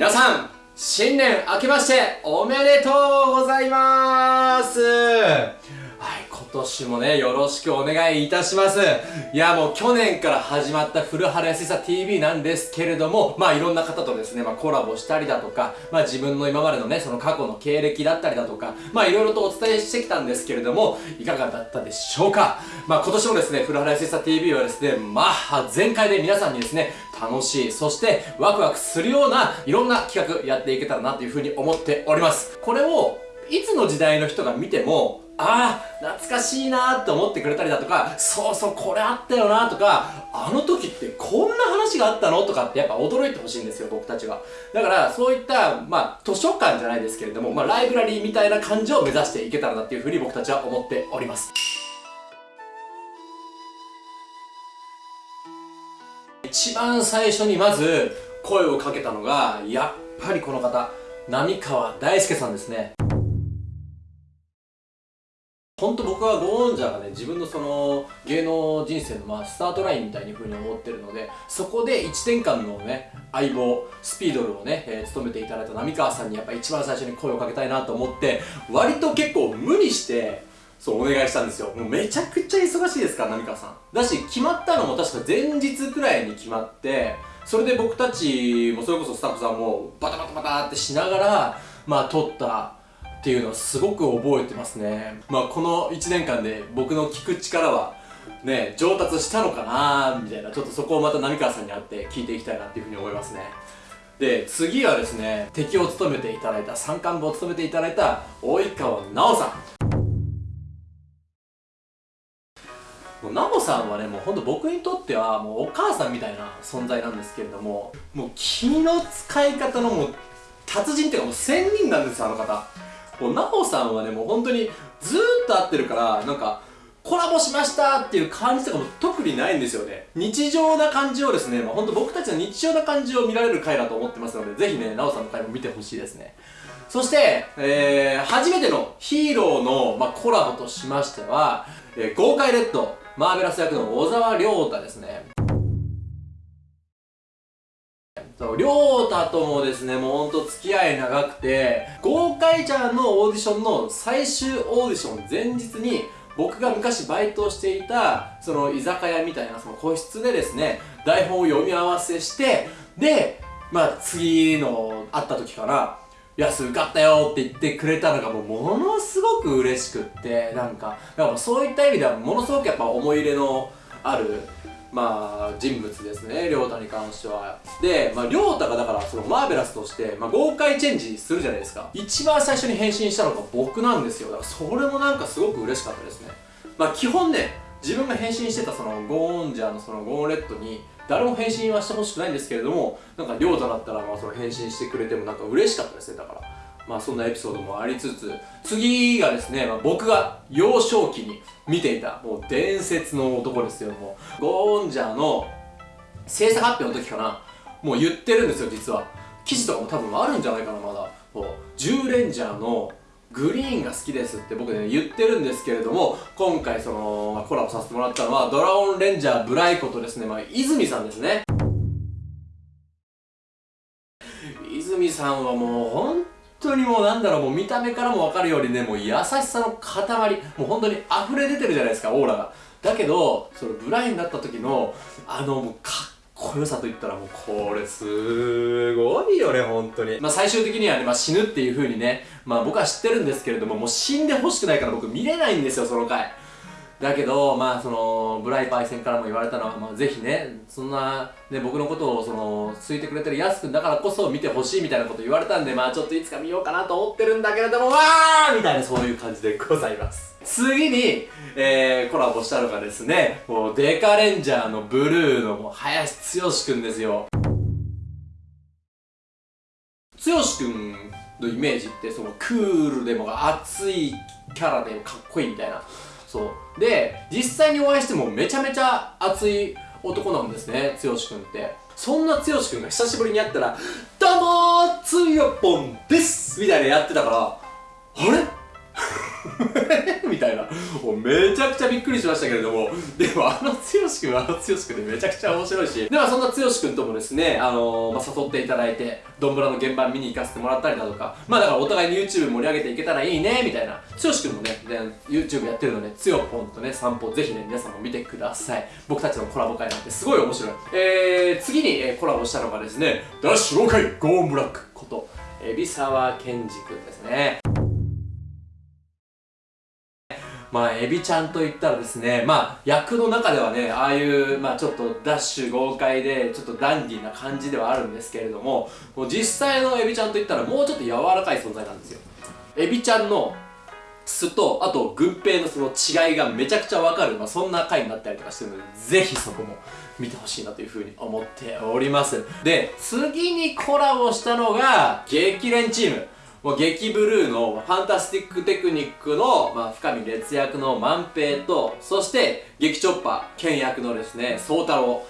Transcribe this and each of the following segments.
皆さん新年明けましておめでとうございます。今年もねよろしくお願いいたしますいやもう去年から始まった古原安さ TV なんですけれどもまあいろんな方とですね、まあ、コラボしたりだとかまあ自分の今までのねその過去の経歴だったりだとかまあいろいろとお伝えしてきたんですけれどもいかがだったでしょうか？まあ今年もですね古原安さ TV はですねまあ全開で皆さんにですね楽しい、そしてワクワクするようないろんな企画やっていけたらなというふうに思っております。これをいつの時代の人が見ても、ああ、懐かしいなーって思ってくれたりだとか、そうそう、これあったよなーとか、あの時ってこんな話があったのとかってやっぱ驚いてほしいんですよ、僕たちは。だから、そういった、まあ、図書館じゃないですけれども、まあ、ライブラリーみたいな感じを目指していけたらなっていうふうに僕たちは思っております。一番最初にまず声をかけたのがやっぱりこの方浪川大輔さんですね本当僕はゴーンジャーがね自分のその芸能人生のまあスタートラインみたいに風に思ってるのでそこで1年間のね相棒スピードルをね、えー、務めていただいた浪川さんにやっぱ一番最初に声をかけたいなと思って割と結構無理してそうお願いしたんですよ。もうめちゃくちゃ忙しいですから浪川さん。だし決まったのも確か前日くらいに決まってそれで僕たちもそれこそスタッフさんもバタバタバタってしながらまあ撮ったっていうのをすごく覚えてますね。まあこの1年間で僕の聞く力はね上達したのかなみたいなちょっとそこをまた浪川さんに会って聞いていきたいなっていうふうに思いますね。で次はですね敵を務めていただいた三冠部を務めていただいた及川奈緒さん。もうナモさんはねもうほんと僕にとってはもうお母さんみたいな存在なんですけれどももう気の使い方のもう達人っていうかもう仙人なんですよあの方。もうナモさんはねもう本当にずーっと会ってるからなんかコラボしましたっていう感じとかも特にないんですよね。日常な感じをですね、まあ、ほんと僕たちの日常な感じを見られる回だと思ってますのでぜひねナオさんの回も見てほしいですね。そして、えー、初めてのヒーローの、まあ、コラボとしましては、えー、豪快レッドマーベラス役の小沢亮太ですね。そう亮太ともですねもうほんと付き合い長くて豪快ちゃんのオーディションの最終オーディション前日に僕が昔バイトをしていたその居酒屋みたいなその個室でですね台本を読み合わせしてでまあ次の会った時から安受かったよって言ってくれたのがもうものすごく嬉しくってなんかだからそういった意味ではものすごくやっぱ思い入れのあるまあ人物ですね亮太に関しては。で、まあ、亮太がだからそのマーベラスとして、まあ、豪快チェンジするじゃないですか。一番最初に変身したのが僕なんですよ。だからそれもなんかすごく嬉しかったですね。まあ基本ね自分が変身してたそのゴーンジャーのそのゴーンレッドに誰も返信はしてほしくないんですけれどもなんか亮太だったらまあその返信してくれてもなんか嬉しかったですね。だからまあそんなエピソードもありつつ次がですね、まあ、僕が幼少期に見ていたもう伝説の男ですよ。もうゴーンジャーの制作発表の時かな。もう言ってるんですよ実は。記事とかも多分あるんじゃないかなまだ。もう10レンジャーのグリーンが好きですって僕ね言ってるんですけれども今回その、コラボさせてもらったのはドラゴンレンジャーブライコとですね、まあ、泉さんですね。泉さんはもうもうなんだろうもう見た目からもわかるようにねもう優しさの塊もう本当に溢れ出てるじゃないですかオーラが。だけどそのブラインになった時のあのもうかっこよさといったらもうこれすごいよね本当に。まあ最終的にはね、まあ、死ぬっていう風にねまあ僕は知ってるんですけれどももう死んでほしくないから僕見れないんですよその回。だけどまあそのブライパイセンからも言われたのは、まあ、ぜひねそんな、ね、僕のことをそのついてくれてるやすくんだからこそ見てほしいみたいなこと言われたんでまあちょっといつか見ようかなと思ってるんだけれどもわーみたいなそういう感じでございます。次に、えー、コラボしたのがですねもうデカレンジャーのブルーのもう林剛くんですよ。剛くんのイメージってそのクールでも熱いキャラでかっこいいみたいな。そうで実際にお会いしてもめちゃめちゃ熱い男なんですね剛くんってそんな剛くんが久しぶりに会ったら「どうもつよぽんです!」みたいなやってたからあれ？みたいな。もうめちゃくちゃびっくりしましたけれども。でもあの剛君はあの剛君でめちゃくちゃ面白いし。ではそんな剛君ともですねあのー、まあ、誘っていただいてドンブラの現場見に行かせてもらったりだとか。まあだからお互いに YouTube 盛り上げていけたらいいねみたいな。剛君もねで YouTube やってるのでつよぽんとね散歩ぜひね皆さんも見てください。僕たちのコラボ会なんてすごい面白い。えー、次に、えー、コラボしたのがですねダッシュローカイゴーンブラックこと海老沢健二君ですね。まあ、エビちゃんといったらですね、まあ、役の中ではね、ああいう、まあ、ちょっとダッシュ豪快で、ちょっとダンディーな感じではあるんですけれども、もう実際のエビちゃんといったらもうちょっと柔らかい存在なんですよ。エビちゃんの素と、あと、軍兵のその違いがめちゃくちゃわかる、まあ、そんな回になったりとかしてるので、ぜひそこも見てほしいなというふうに思っております。で、次にコラボしたのが、激連チーム。もう激ブルーのファンタスティックテクニックの、まあ、深見烈役の万平と、そして激チョッパー、剣役のですね、宗太郎。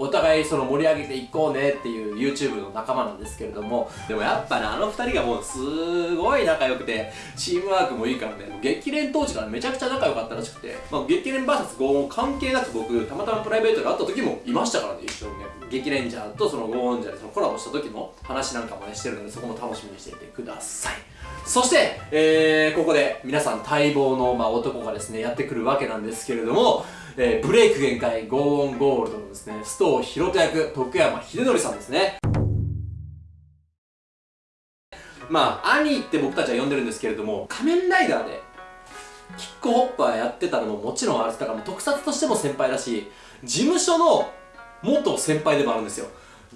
お互いその盛り上げていこうねっていう YouTube の仲間なんですけれどもでもやっぱねあの二人がもうすごい仲良くてチームワークもいいからね激連当時からめちゃくちゃ仲良かったらしくて、まあ、激連 VS ゴーン関係なく僕たまたまプライベートで会った時もいましたからね一緒にね。激レンジャーとそのゴーンジャーでそのコラボした時の話なんかもねしてるのでそこも楽しみにしていてください。そして、えー、ここで皆さん待望の、まあ、男がですねやってくるわけなんですけれどもえー、ブレイク限界ゴーオンゴールドのですね、須藤博人役、徳山秀則さんですね。まあ、兄って僕たちは呼んでるんですけれども、仮面ライダーで、キックホッパーやってたのももちろんあれだから特撮としても先輩だし、事務所の元先輩でもあるんですよ。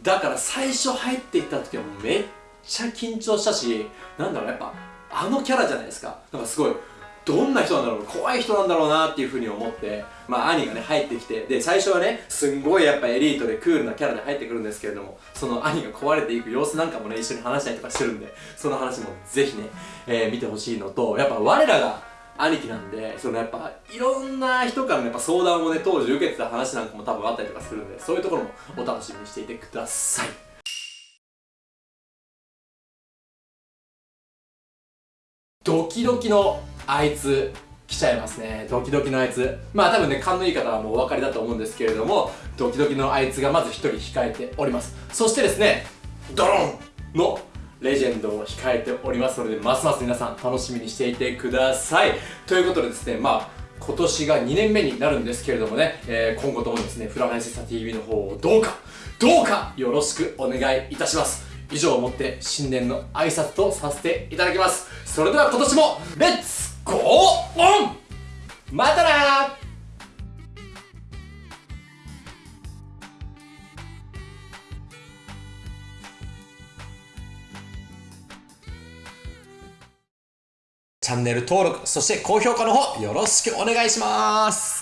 だから最初入っていった時はめっちゃ緊張したし、なんだろう、やっぱ、あのキャラじゃないですか。なんかすごい、どんな人なんだろう怖い人なんだろうなっていうふうに思ってまあ兄がね入ってきてで最初はねすんごいやっぱエリートでクールなキャラで入ってくるんですけれどもその兄が壊れていく様子なんかもね一緒に話したりとかしてるんでその話もぜひね、えー、見てほしいのとやっぱ我らが兄貴なんでそのやっぱいろんな人からのやっぱ相談をね当時受けてた話なんかも多分あったりとかするんでそういうところもお楽しみにしていてください。ドキドキのあいつ来ちゃいますね。ドキドキのあいつ。まあ多分ね勘のいい方はもうお分かりだと思うんですけれどもドキドキのあいつがまず1人控えております。そしてですねドロンのレジェンドを控えておりますのでますます皆さん楽しみにしていてください。ということでですねまあ今年が2年目になるんですけれどもね、えー、今後ともですねフラナイセサ TV の方をどうかどうかよろしくお願いいたします。以上をもって新年の挨拶とさせていただきます。それでは今年もレッツゴーオンまたなチャンネル登録、そして高評価の方よろしくお願いします。